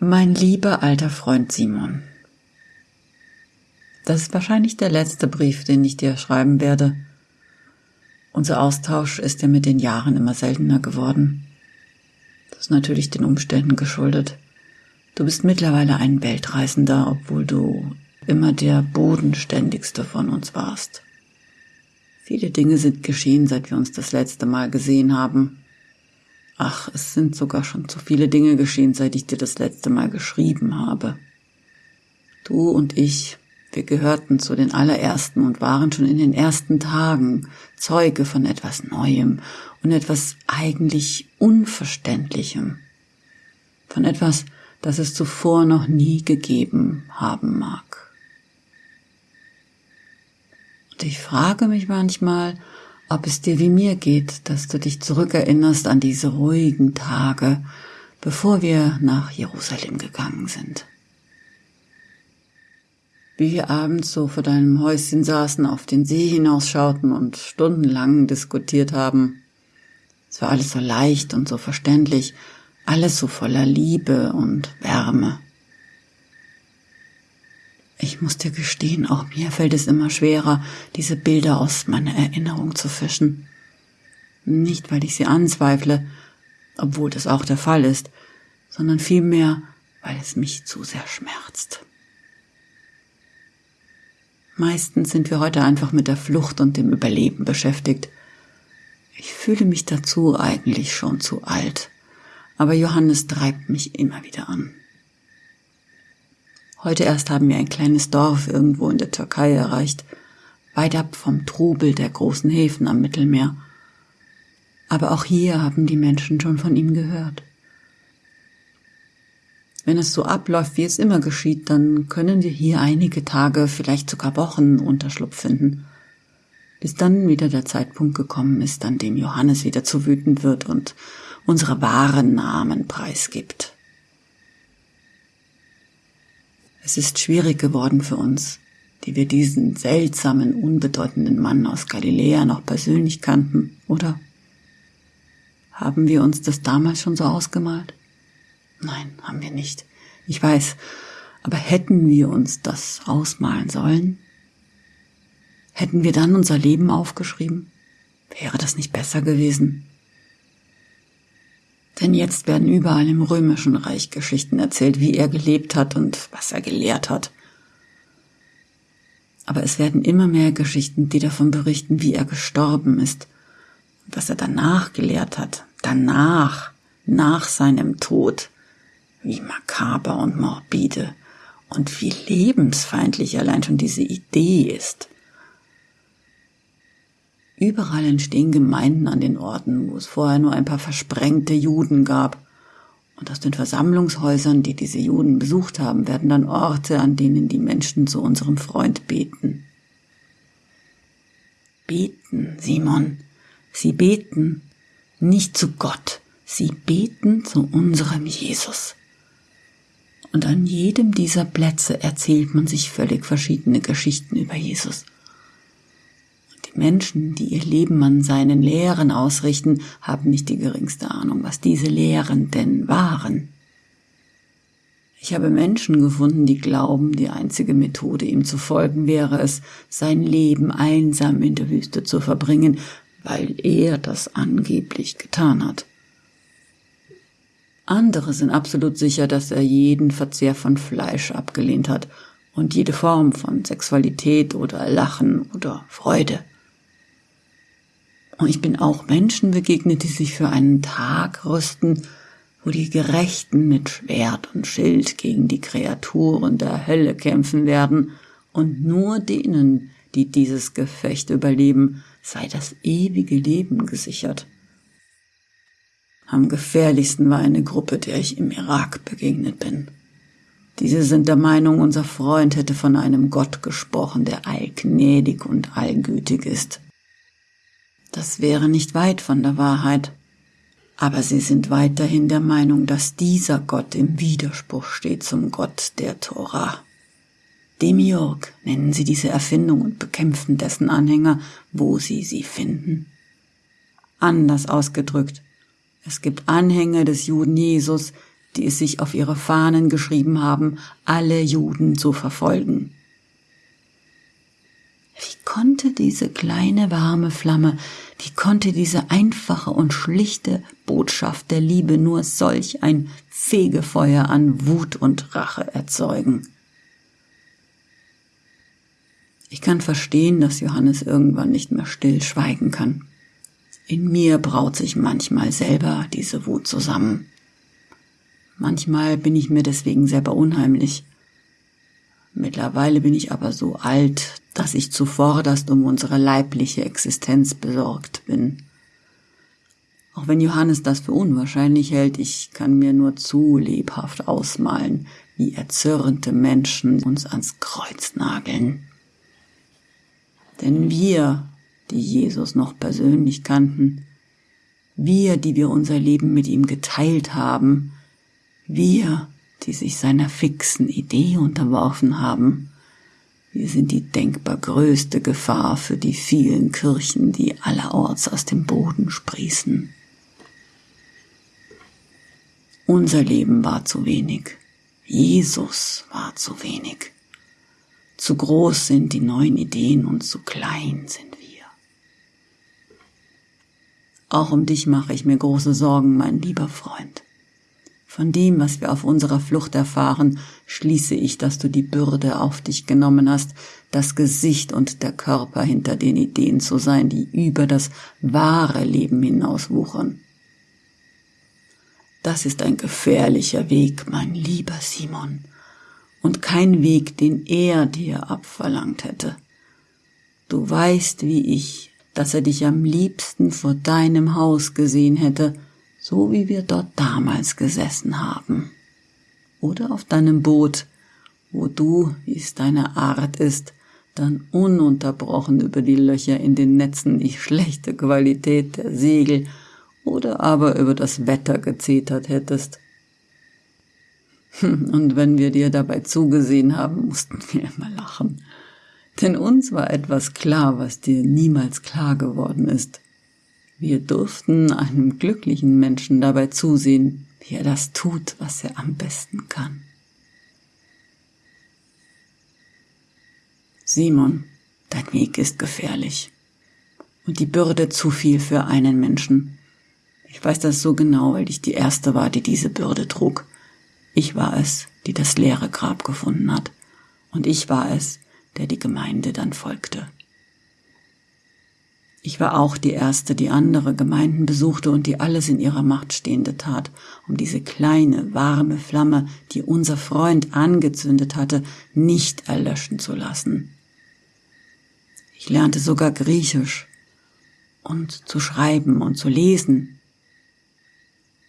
Mein lieber alter Freund Simon, das ist wahrscheinlich der letzte Brief, den ich dir schreiben werde. Unser Austausch ist ja mit den Jahren immer seltener geworden. Das ist natürlich den Umständen geschuldet. Du bist mittlerweile ein Weltreisender, obwohl du immer der bodenständigste von uns warst. Viele Dinge sind geschehen, seit wir uns das letzte Mal gesehen haben. Ach, es sind sogar schon zu viele Dinge geschehen, seit ich dir das letzte Mal geschrieben habe. Du und ich, wir gehörten zu den allerersten und waren schon in den ersten Tagen Zeuge von etwas Neuem und etwas eigentlich Unverständlichem. Von etwas, das es zuvor noch nie gegeben haben mag. Und ich frage mich manchmal, ob es dir wie mir geht, dass du dich zurückerinnerst an diese ruhigen Tage, bevor wir nach Jerusalem gegangen sind. Wie wir abends so vor deinem Häuschen saßen, auf den See hinausschauten und stundenlang diskutiert haben. Es war alles so leicht und so verständlich, alles so voller Liebe und Wärme. Ich muss dir gestehen, auch mir fällt es immer schwerer, diese Bilder aus meiner Erinnerung zu fischen. Nicht, weil ich sie anzweifle, obwohl das auch der Fall ist, sondern vielmehr, weil es mich zu sehr schmerzt. Meistens sind wir heute einfach mit der Flucht und dem Überleben beschäftigt. Ich fühle mich dazu eigentlich schon zu alt, aber Johannes treibt mich immer wieder an. Heute erst haben wir ein kleines Dorf irgendwo in der Türkei erreicht, weit ab vom Trubel der großen Häfen am Mittelmeer. Aber auch hier haben die Menschen schon von ihm gehört. Wenn es so abläuft, wie es immer geschieht, dann können wir hier einige Tage, vielleicht sogar Wochen Unterschlupf finden, bis dann wieder der Zeitpunkt gekommen ist, an dem Johannes wieder zu wütend wird und unsere wahren Namen preisgibt. Es ist schwierig geworden für uns, die wir diesen seltsamen, unbedeutenden Mann aus Galiläa noch persönlich kannten, oder? Haben wir uns das damals schon so ausgemalt? Nein, haben wir nicht. Ich weiß, aber hätten wir uns das ausmalen sollen? Hätten wir dann unser Leben aufgeschrieben? Wäre das nicht besser gewesen? Denn jetzt werden überall im römischen Reich Geschichten erzählt, wie er gelebt hat und was er gelehrt hat. Aber es werden immer mehr Geschichten, die davon berichten, wie er gestorben ist was er danach gelehrt hat, danach, nach seinem Tod, wie makaber und morbide und wie lebensfeindlich allein schon diese Idee ist. Überall entstehen Gemeinden an den Orten, wo es vorher nur ein paar versprengte Juden gab. Und aus den Versammlungshäusern, die diese Juden besucht haben, werden dann Orte, an denen die Menschen zu unserem Freund beten. Beten, Simon. Sie beten nicht zu Gott, sie beten zu unserem Jesus. Und an jedem dieser Plätze erzählt man sich völlig verschiedene Geschichten über Jesus. Menschen, die ihr Leben an seinen Lehren ausrichten, haben nicht die geringste Ahnung, was diese Lehren denn waren. Ich habe Menschen gefunden, die glauben, die einzige Methode, ihm zu folgen, wäre es, sein Leben einsam in der Wüste zu verbringen, weil er das angeblich getan hat. Andere sind absolut sicher, dass er jeden Verzehr von Fleisch abgelehnt hat und jede Form von Sexualität oder Lachen oder Freude. Und ich bin auch Menschen begegnet, die sich für einen Tag rüsten, wo die Gerechten mit Schwert und Schild gegen die Kreaturen der Hölle kämpfen werden, und nur denen, die dieses Gefecht überleben, sei das ewige Leben gesichert. Am gefährlichsten war eine Gruppe, der ich im Irak begegnet bin. Diese sind der Meinung, unser Freund hätte von einem Gott gesprochen, der allgnädig und allgütig ist. Das wäre nicht weit von der Wahrheit. Aber sie sind weiterhin der Meinung, dass dieser Gott im Widerspruch steht zum Gott der Tora. Demiurg nennen sie diese Erfindung und bekämpfen dessen Anhänger, wo sie sie finden. Anders ausgedrückt, es gibt Anhänger des Juden Jesus, die es sich auf ihre Fahnen geschrieben haben, alle Juden zu verfolgen. Wie konnte diese kleine warme Flamme, wie konnte diese einfache und schlichte Botschaft der Liebe nur solch ein Fegefeuer an Wut und Rache erzeugen? Ich kann verstehen, dass Johannes irgendwann nicht mehr still schweigen kann. In mir braut sich manchmal selber diese Wut zusammen. Manchmal bin ich mir deswegen selber unheimlich. Mittlerweile bin ich aber so alt, dass ich zuvorderst um unsere leibliche Existenz besorgt bin. Auch wenn Johannes das für unwahrscheinlich hält, ich kann mir nur zu lebhaft ausmalen, wie erzürnte Menschen uns ans Kreuz nageln. Denn wir, die Jesus noch persönlich kannten, wir, die wir unser Leben mit ihm geteilt haben, wir, die sich seiner fixen Idee unterworfen haben, wir sind die denkbar größte Gefahr für die vielen Kirchen, die allerorts aus dem Boden sprießen. Unser Leben war zu wenig. Jesus war zu wenig. Zu groß sind die neuen Ideen und zu klein sind wir. Auch um dich mache ich mir große Sorgen, mein lieber Freund. Von dem, was wir auf unserer Flucht erfahren, schließe ich, dass du die Bürde auf dich genommen hast, das Gesicht und der Körper hinter den Ideen zu sein, die über das wahre Leben hinauswuchern. Das ist ein gefährlicher Weg, mein lieber Simon, und kein Weg, den er dir abverlangt hätte. Du weißt wie ich, dass er dich am liebsten vor deinem Haus gesehen hätte, so wie wir dort damals gesessen haben. Oder auf deinem Boot, wo du, wie es deine Art ist, dann ununterbrochen über die Löcher in den Netzen die schlechte Qualität der Segel oder aber über das Wetter gezetert hättest. Und wenn wir dir dabei zugesehen haben, mussten wir immer lachen. Denn uns war etwas klar, was dir niemals klar geworden ist. Wir durften einem glücklichen Menschen dabei zusehen, wie er das tut, was er am besten kann. Simon, dein Weg ist gefährlich und die Bürde zu viel für einen Menschen. Ich weiß das so genau, weil ich die Erste war, die diese Bürde trug. Ich war es, die das leere Grab gefunden hat, und ich war es, der die Gemeinde dann folgte. Ich war auch die Erste, die andere Gemeinden besuchte und die alles in ihrer Macht Stehende tat, um diese kleine, warme Flamme, die unser Freund angezündet hatte, nicht erlöschen zu lassen. Ich lernte sogar Griechisch und zu schreiben und zu lesen.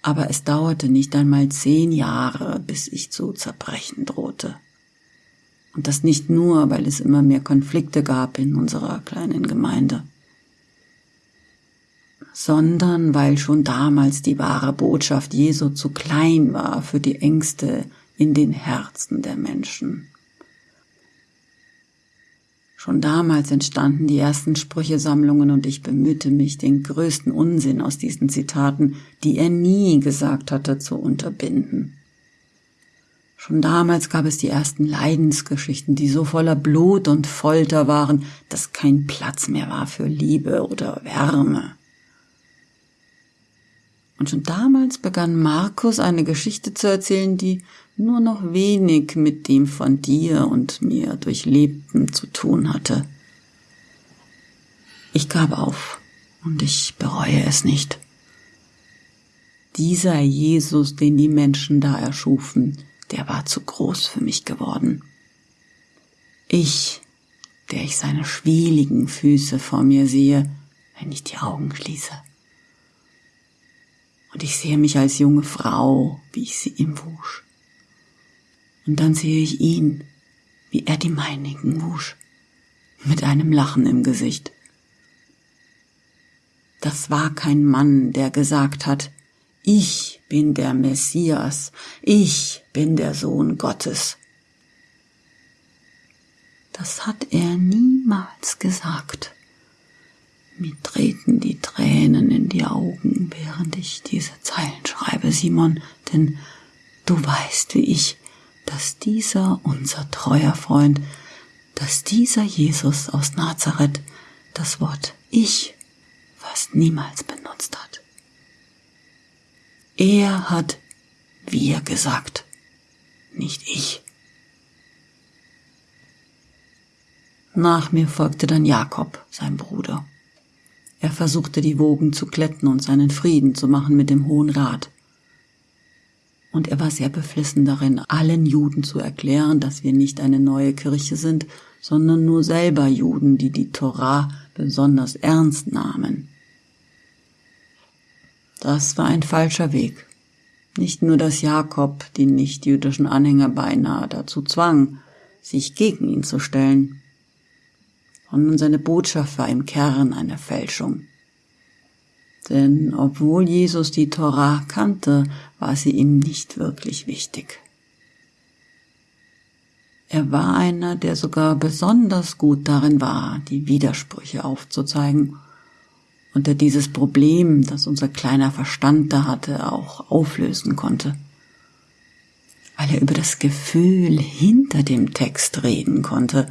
Aber es dauerte nicht einmal zehn Jahre, bis ich zu zerbrechen drohte. Und das nicht nur, weil es immer mehr Konflikte gab in unserer kleinen Gemeinde sondern weil schon damals die wahre Botschaft Jesu zu klein war für die Ängste in den Herzen der Menschen. Schon damals entstanden die ersten Sprüchesammlungen und ich bemühte mich, den größten Unsinn aus diesen Zitaten, die er nie gesagt hatte, zu unterbinden. Schon damals gab es die ersten Leidensgeschichten, die so voller Blut und Folter waren, dass kein Platz mehr war für Liebe oder Wärme. Und schon damals begann Markus eine Geschichte zu erzählen, die nur noch wenig mit dem von dir und mir Durchlebten zu tun hatte. Ich gab auf und ich bereue es nicht. Dieser Jesus, den die Menschen da erschufen, der war zu groß für mich geworden. Ich, der ich seine schwieligen Füße vor mir sehe, wenn ich die Augen schließe. Und ich sehe mich als junge Frau, wie ich sie ihm wusch. Und dann sehe ich ihn, wie er die meinigen wusch, mit einem Lachen im Gesicht. Das war kein Mann, der gesagt hat, ich bin der Messias, ich bin der Sohn Gottes. Das hat er niemals gesagt. Mir treten die Tränen in die Augen, während ich diese Zeilen schreibe, Simon, denn du weißt wie ich, dass dieser unser treuer Freund, dass dieser Jesus aus Nazareth das Wort ich fast niemals benutzt hat. Er hat wir gesagt, nicht ich. Nach mir folgte dann Jakob, sein Bruder. Er versuchte die Wogen zu glätten und seinen Frieden zu machen mit dem Hohen Rat. Und er war sehr beflissen darin, allen Juden zu erklären, dass wir nicht eine neue Kirche sind, sondern nur selber Juden, die die Torah besonders ernst nahmen. Das war ein falscher Weg. Nicht nur, dass Jakob die nichtjüdischen Anhänger beinahe dazu zwang, sich gegen ihn zu stellen, sondern seine Botschaft war im Kern eine Fälschung. Denn obwohl Jesus die Torah kannte, war sie ihm nicht wirklich wichtig. Er war einer, der sogar besonders gut darin war, die Widersprüche aufzuzeigen und der dieses Problem, das unser kleiner Verstand da hatte, auch auflösen konnte. Weil er über das Gefühl hinter dem Text reden konnte,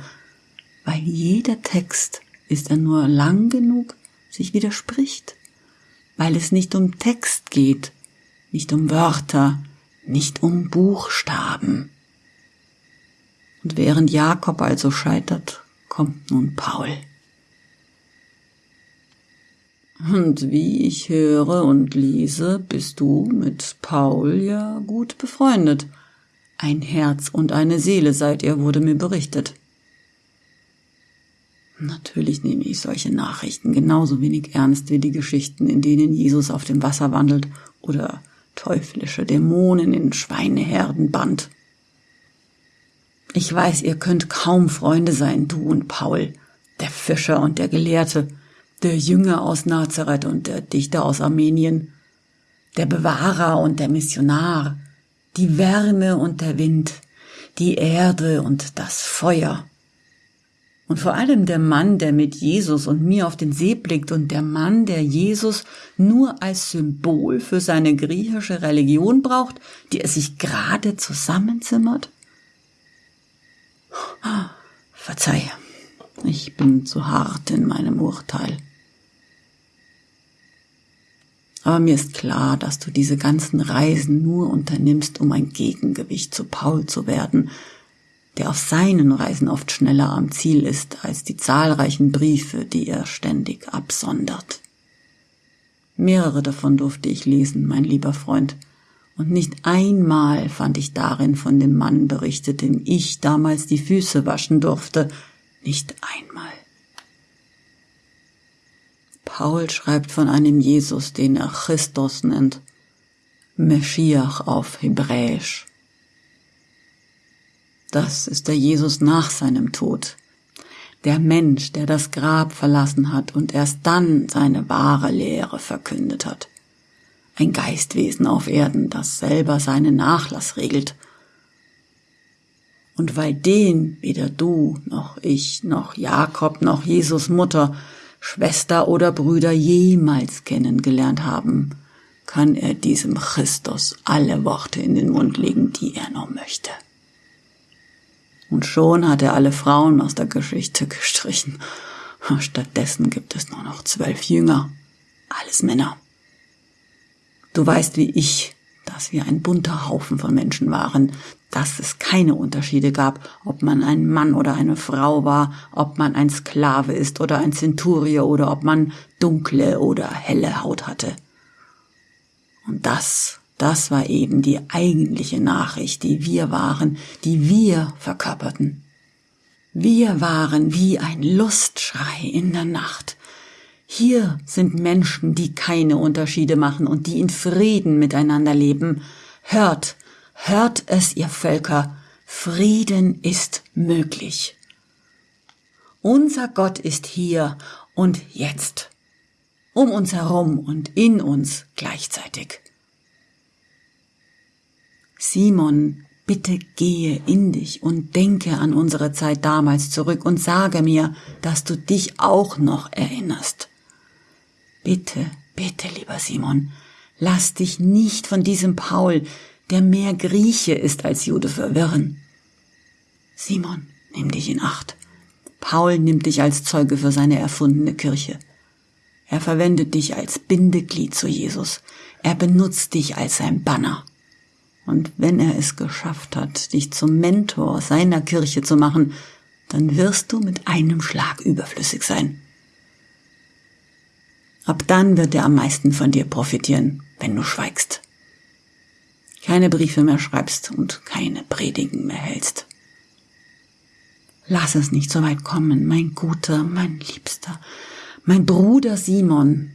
weil jeder Text ist er nur lang genug, sich widerspricht, weil es nicht um Text geht, nicht um Wörter, nicht um Buchstaben. Und während Jakob also scheitert, kommt nun Paul. Und wie ich höre und lese, bist du mit Paul ja gut befreundet. Ein Herz und eine Seele seid ihr, wurde mir berichtet. Natürlich nehme ich solche Nachrichten genauso wenig ernst wie die Geschichten, in denen Jesus auf dem Wasser wandelt oder teuflische Dämonen in Schweineherden band. Ich weiß, ihr könnt kaum Freunde sein, du und Paul, der Fischer und der Gelehrte, der Jünger aus Nazareth und der Dichter aus Armenien, der Bewahrer und der Missionar, die Wärme und der Wind, die Erde und das Feuer. Und vor allem der Mann, der mit Jesus und mir auf den See blickt und der Mann, der Jesus nur als Symbol für seine griechische Religion braucht, die er sich gerade zusammenzimmert? Verzeih, ich bin zu hart in meinem Urteil. Aber mir ist klar, dass du diese ganzen Reisen nur unternimmst, um ein Gegengewicht zu Paul zu werden, der auf seinen Reisen oft schneller am Ziel ist als die zahlreichen Briefe, die er ständig absondert. Mehrere davon durfte ich lesen, mein lieber Freund, und nicht einmal fand ich darin von dem Mann berichtet, dem ich damals die Füße waschen durfte, nicht einmal. Paul schreibt von einem Jesus, den er Christus nennt, Meschiach auf Hebräisch. Das ist der Jesus nach seinem Tod, der Mensch, der das Grab verlassen hat und erst dann seine wahre Lehre verkündet hat ein Geistwesen auf Erden, das selber seinen Nachlass regelt. Und weil den weder du noch ich noch Jakob noch Jesus Mutter, Schwester oder Brüder jemals kennengelernt haben, kann er diesem Christus alle Worte in den Mund legen, die er noch möchte. Und schon hat er alle Frauen aus der Geschichte gestrichen. Stattdessen gibt es nur noch zwölf Jünger, alles Männer. Du weißt wie ich, dass wir ein bunter Haufen von Menschen waren, dass es keine Unterschiede gab, ob man ein Mann oder eine Frau war, ob man ein Sklave ist oder ein Zenturier oder ob man dunkle oder helle Haut hatte. Und das, das war eben die eigentliche Nachricht, die wir waren, die wir verkörperten. Wir waren wie ein Lustschrei in der Nacht, hier sind Menschen, die keine Unterschiede machen und die in Frieden miteinander leben. Hört, hört es, ihr Völker, Frieden ist möglich. Unser Gott ist hier und jetzt, um uns herum und in uns gleichzeitig. Simon, bitte gehe in dich und denke an unsere Zeit damals zurück und sage mir, dass du dich auch noch erinnerst. Bitte, bitte, lieber Simon, lass dich nicht von diesem Paul, der mehr Grieche ist als Jude, verwirren. Simon, nimm dich in Acht. Paul nimmt dich als Zeuge für seine erfundene Kirche. Er verwendet dich als Bindeglied zu Jesus. Er benutzt dich als sein Banner. Und wenn er es geschafft hat, dich zum Mentor seiner Kirche zu machen, dann wirst du mit einem Schlag überflüssig sein. Ab dann wird er am meisten von dir profitieren, wenn du schweigst. Keine Briefe mehr schreibst und keine Predigen mehr hältst. Lass es nicht so weit kommen, mein guter, mein liebster, mein Bruder Simon.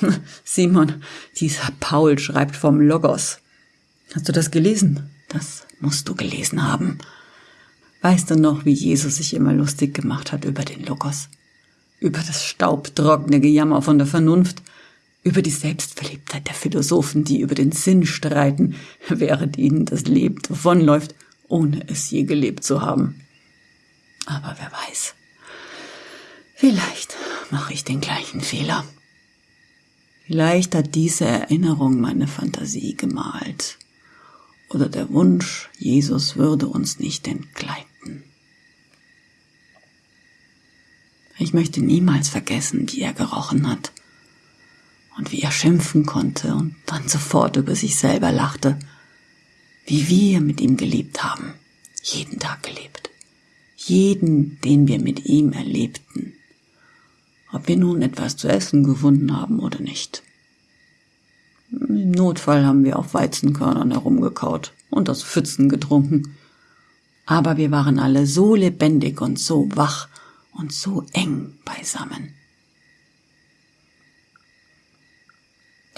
Simon, dieser Paul schreibt vom Logos. Hast du das gelesen? Das musst du gelesen haben. Weißt du noch, wie Jesus sich immer lustig gemacht hat über den Logos? Über das staubtrockene Gejammer von der Vernunft, über die Selbstverliebtheit der Philosophen, die über den Sinn streiten, während ihnen das Leben davonläuft, ohne es je gelebt zu haben. Aber wer weiß. Vielleicht mache ich den gleichen Fehler. Vielleicht hat diese Erinnerung meine Fantasie gemalt. Oder der Wunsch, Jesus würde uns nicht entgleiten. Ich möchte niemals vergessen, wie er gerochen hat und wie er schimpfen konnte und dann sofort über sich selber lachte, wie wir mit ihm gelebt haben, jeden Tag gelebt, jeden, den wir mit ihm erlebten ob wir nun etwas zu essen gefunden haben oder nicht. Im Notfall haben wir auf Weizenkörnern herumgekaut und aus Pfützen getrunken. Aber wir waren alle so lebendig und so wach und so eng beisammen.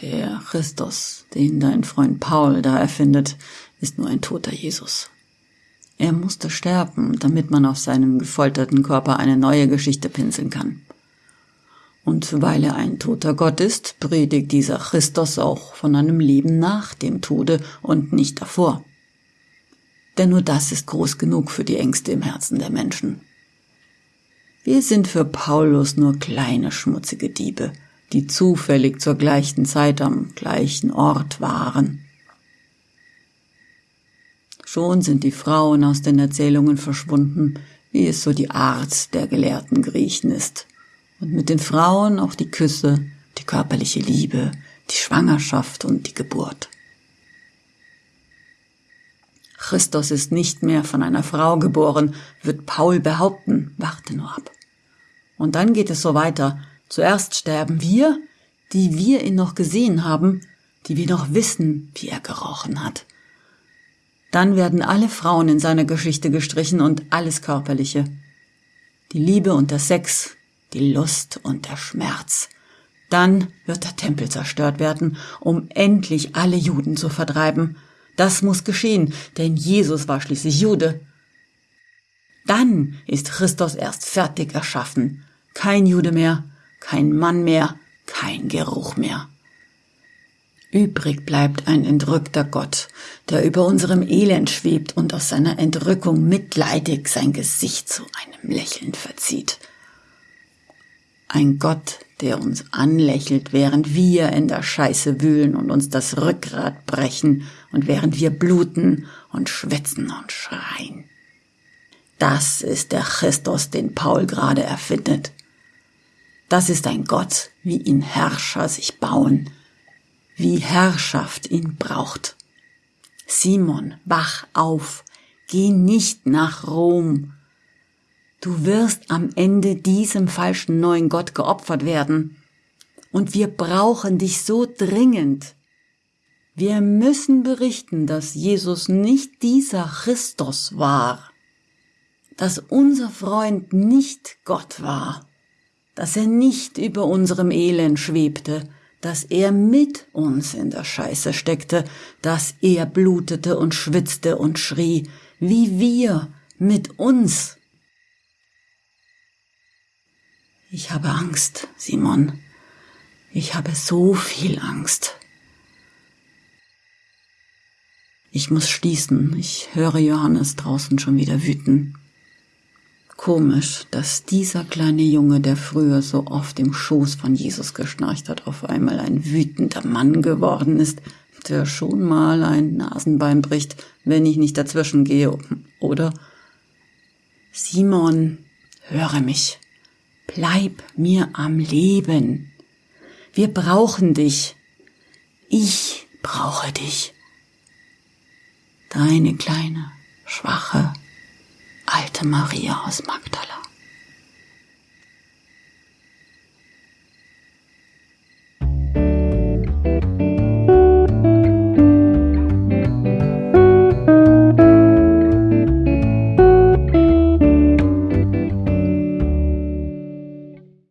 Der Christus, den dein Freund Paul da erfindet, ist nur ein toter Jesus. Er musste sterben, damit man auf seinem gefolterten Körper eine neue Geschichte pinseln kann. Und weil er ein toter Gott ist, predigt dieser Christus auch von einem Leben nach dem Tode und nicht davor. Denn nur das ist groß genug für die Ängste im Herzen der Menschen. Wir sind für Paulus nur kleine schmutzige Diebe, die zufällig zur gleichen Zeit am gleichen Ort waren. Schon sind die Frauen aus den Erzählungen verschwunden, wie es so die Art der gelehrten Griechen ist und mit den Frauen auch die Küsse, die körperliche Liebe, die Schwangerschaft und die Geburt. Christus ist nicht mehr von einer Frau geboren, wird Paul behaupten, warte nur ab. Und dann geht es so weiter. Zuerst sterben wir, die wir ihn noch gesehen haben, die wir noch wissen, wie er gerochen hat. Dann werden alle Frauen in seiner Geschichte gestrichen und alles Körperliche. Die Liebe und der Sex, die Lust und der Schmerz. Dann wird der Tempel zerstört werden, um endlich alle Juden zu vertreiben. Das muss geschehen, denn Jesus war schließlich Jude. Dann ist Christus erst fertig erschaffen. Kein Jude mehr, kein Mann mehr, kein Geruch mehr. Übrig bleibt ein entrückter Gott, der über unserem Elend schwebt und aus seiner Entrückung mitleidig sein Gesicht zu einem Lächeln verzieht. Ein Gott, der uns anlächelt, während wir in der Scheiße wühlen und uns das Rückgrat brechen und während wir bluten und schwitzen und schreien. Das ist der Christus, den Paul gerade erfindet. Das ist ein Gott, wie ihn Herrscher sich bauen, wie Herrschaft ihn braucht. Simon, wach auf, geh nicht nach Rom, Du wirst am Ende diesem falschen neuen Gott geopfert werden. Und wir brauchen dich so dringend. Wir müssen berichten, dass Jesus nicht dieser Christus war, dass unser Freund nicht Gott war, dass er nicht über unserem Elend schwebte, dass er mit uns in der Scheiße steckte, dass er blutete und schwitzte und schrie, wie wir mit uns Ich habe Angst, Simon. Ich habe so viel Angst. Ich muss schließen. Ich höre Johannes draußen schon wieder wüten. Komisch, dass dieser kleine Junge, der früher so oft im Schoß von Jesus geschnarcht hat, auf einmal ein wütender Mann geworden ist, der schon mal ein Nasenbein bricht, wenn ich nicht dazwischen gehe, oder? Simon, höre mich. Bleib mir am Leben. Wir brauchen dich. Ich brauche dich. Deine kleine, schwache, alte Maria aus Magdala.